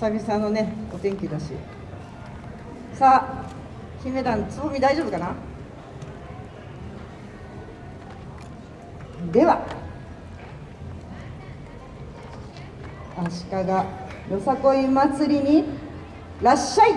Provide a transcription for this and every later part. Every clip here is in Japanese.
久々のねお天気だし。さあ姫団つぼみ大丈夫かな？では。足利よさこい祭りにらっしゃい。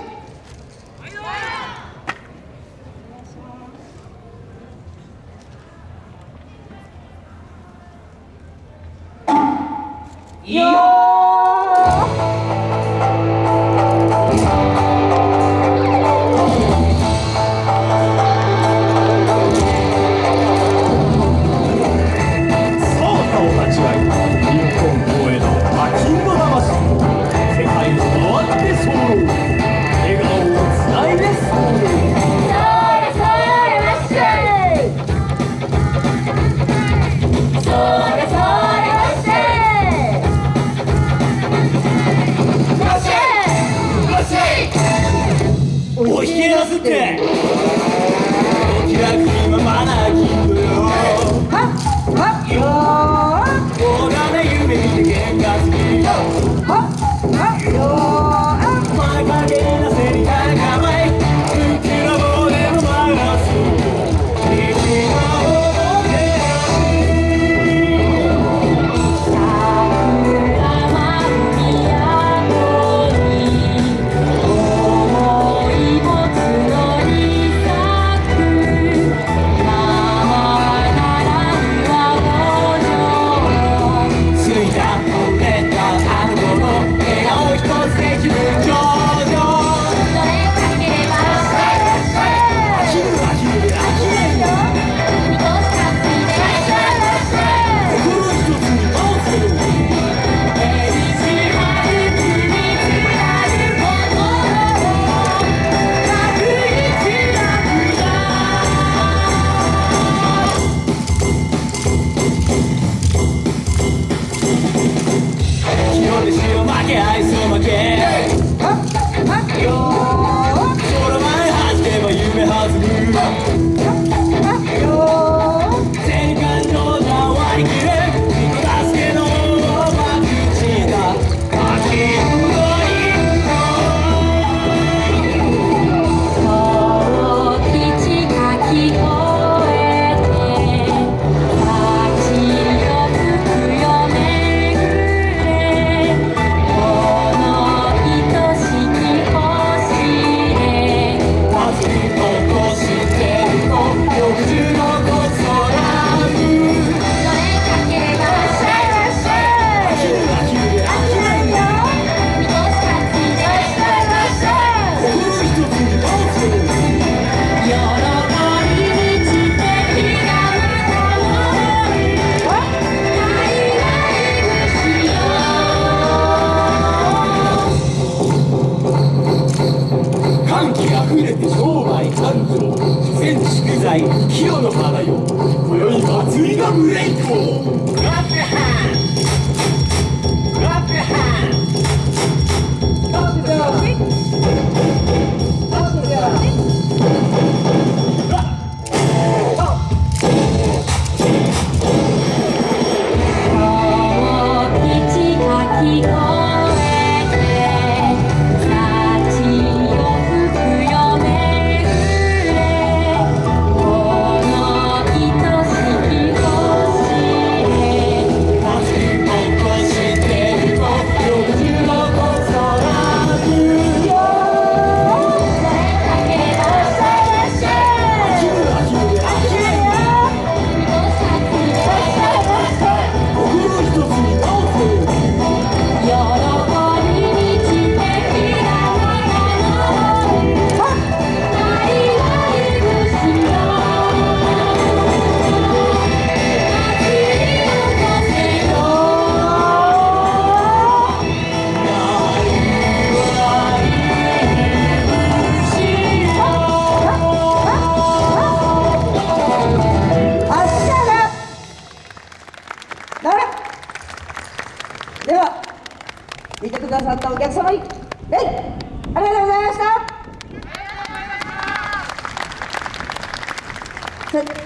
お引き出すってお気楽にままな気分よはっはっよ俺はね夢見て喧嘩するーはっはっよー清の花よ今宵祭りがブレイクを Clap your hands Clap your hands 聞こえさったお客様に礼ありがとうございました。さ